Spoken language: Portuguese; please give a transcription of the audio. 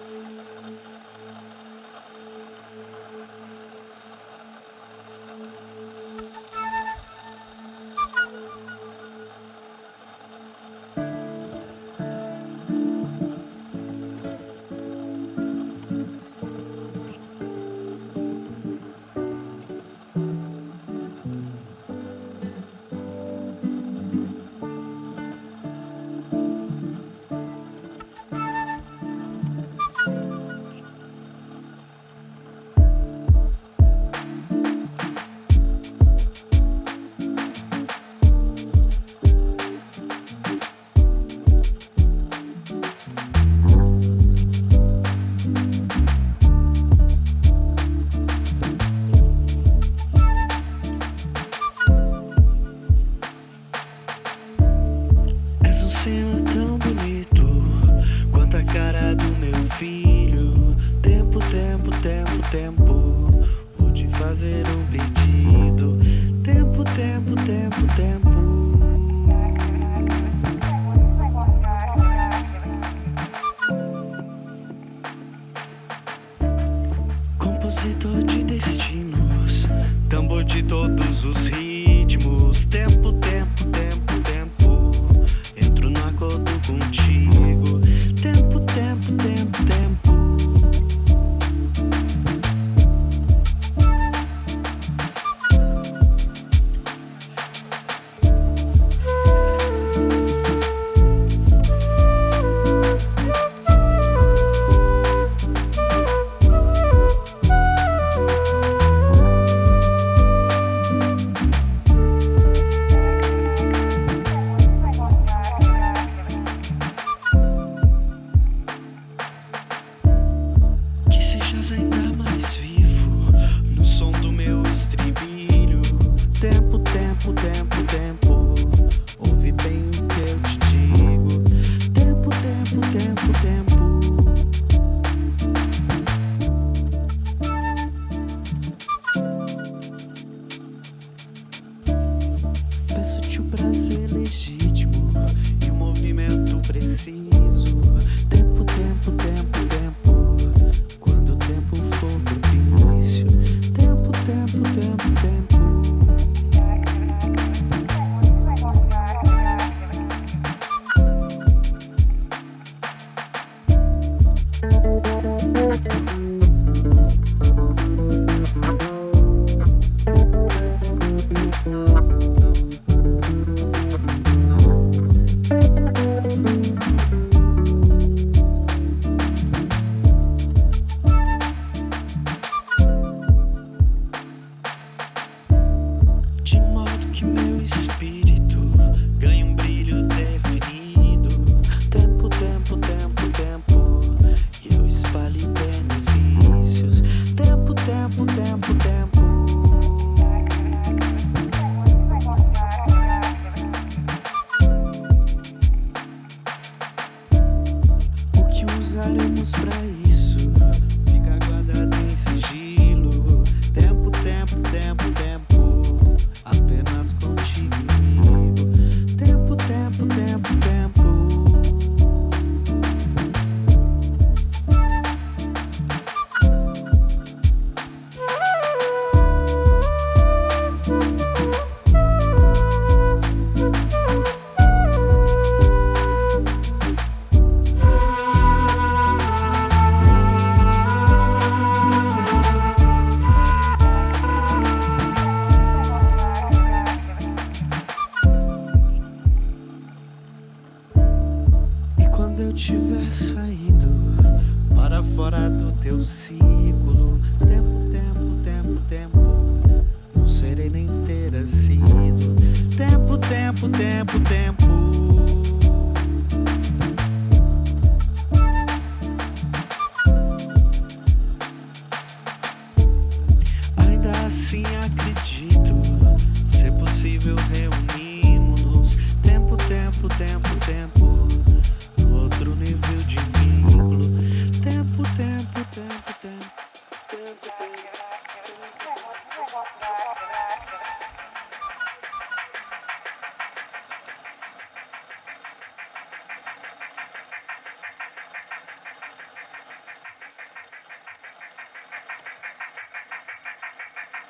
何? cena tão bonito quanto a cara do meu filho. Tempo, tempo, tempo, tempo. Vou te fazer um pedido. Tempo, tempo, tempo, tempo. Compositor de destinos, tambor de todos os ritmos. Tempo Deixa ainda mais vivo no som do meu estribilho. Tempo, tempo, tempo, tempo. Ouve bem o que eu te digo. Tempo, tempo, tempo, tempo. Peço-te o prazer legítimo e o movimento preciso. ganha um brilho definido. Tempo, tempo, tempo, tempo, e eu espalho benefícios. Tempo, tempo, tempo, tempo. O que usaremos pra isso? teu ciclo. Tempo, tempo, tempo, tempo, não serei nem ter sido. Tempo, tempo, tempo, tempo.